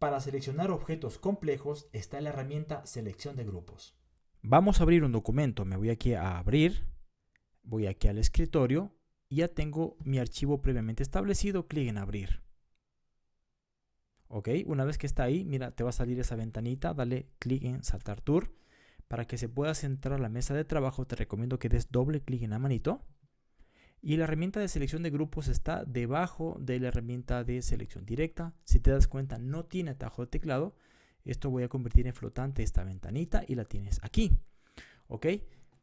Para seleccionar objetos complejos está la herramienta Selección de grupos. Vamos a abrir un documento. Me voy aquí a abrir, voy aquí al escritorio y ya tengo mi archivo previamente establecido. Clic en abrir. Ok, una vez que está ahí, mira, te va a salir esa ventanita. Dale clic en saltar tour. Para que se pueda centrar la mesa de trabajo, te recomiendo que des doble clic en la manito. Y la herramienta de selección de grupos está debajo de la herramienta de selección directa. Si te das cuenta, no tiene atajo de teclado. Esto voy a convertir en flotante esta ventanita y la tienes aquí. ¿Ok?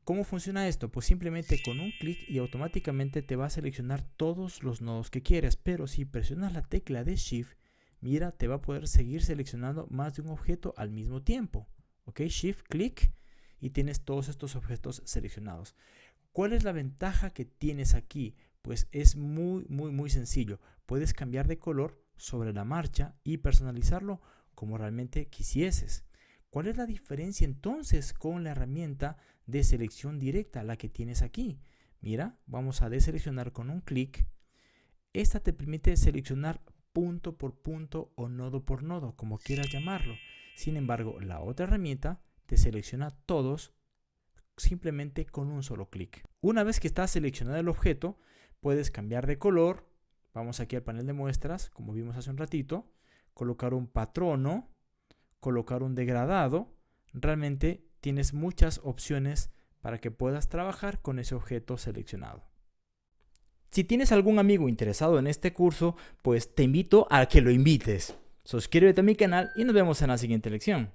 ¿Cómo funciona esto? Pues simplemente con un clic y automáticamente te va a seleccionar todos los nodos que quieres. Pero si presionas la tecla de Shift, mira, te va a poder seguir seleccionando más de un objeto al mismo tiempo. ¿Ok? Shift, clic y tienes todos estos objetos seleccionados. ¿Cuál es la ventaja que tienes aquí? Pues es muy, muy, muy sencillo. Puedes cambiar de color sobre la marcha y personalizarlo como realmente quisieses. ¿Cuál es la diferencia entonces con la herramienta de selección directa, la que tienes aquí? Mira, vamos a deseleccionar con un clic. Esta te permite seleccionar punto por punto o nodo por nodo, como quieras llamarlo. Sin embargo, la otra herramienta te selecciona todos simplemente con un solo clic. Una vez que está seleccionado el objeto, puedes cambiar de color. Vamos aquí al panel de muestras, como vimos hace un ratito. Colocar un patrono, colocar un degradado. Realmente tienes muchas opciones para que puedas trabajar con ese objeto seleccionado. Si tienes algún amigo interesado en este curso, pues te invito a que lo invites. Suscríbete a mi canal y nos vemos en la siguiente lección.